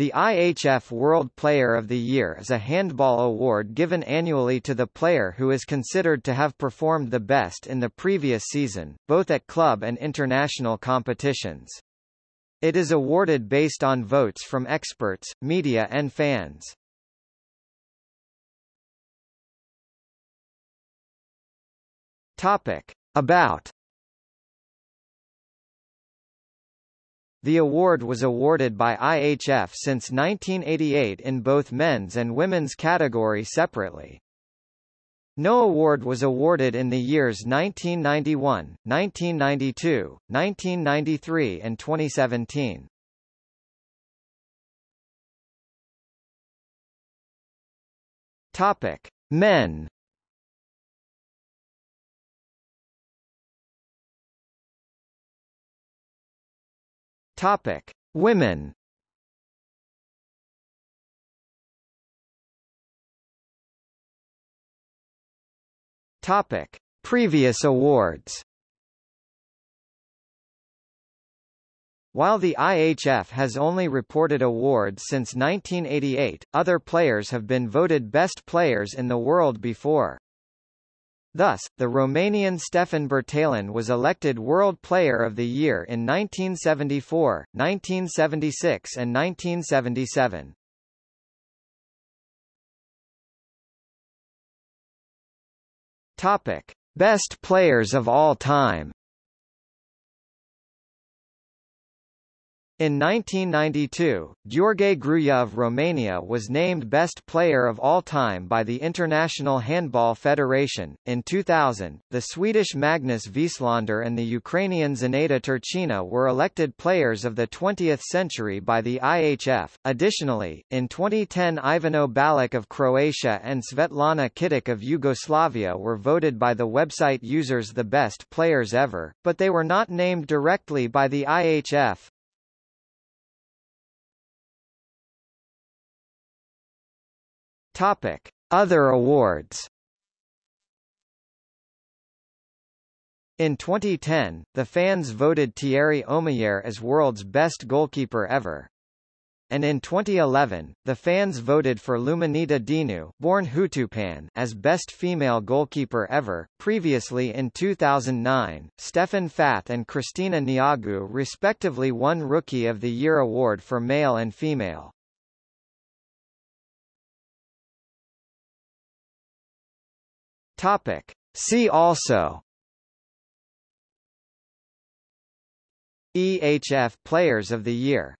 The IHF World Player of the Year is a handball award given annually to the player who is considered to have performed the best in the previous season, both at club and international competitions. It is awarded based on votes from experts, media and fans. Topic. About The award was awarded by IHF since 1988 in both men's and women's category separately. No award was awarded in the years 1991, 1992, 1993 and 2017. Topic: Men Topic: Women. Topic: Previous awards. While the IHF has only reported awards since 1988, other players have been voted best players in the world before. Thus, the Romanian Ștefan Birtalan was elected World Player of the Year in 1974, 1976 and 1977. Topic: Best players of all time. In 1992, Gheorghe of Romania was named Best Player of All Time by the International Handball Federation. In 2000, the Swedish Magnus Wislander and the Ukrainian Zinaida Turchyna were elected Players of the 20th Century by the IHF. Additionally, in 2010 Ivano Balic of Croatia and Svetlana Kitic of Yugoslavia were voted by the website users the best players ever, but they were not named directly by the IHF. Topic: Other awards. In 2010, the fans voted Thierry Omeyer as world's best goalkeeper ever. And in 2011, the fans voted for Luminița Dinu, born Hutupan, as best female goalkeeper ever. Previously in 2009, Steffen Fäth and Cristina Neagu respectively won Rookie of the Year award for male and female. Topic. See also EHF Players of the Year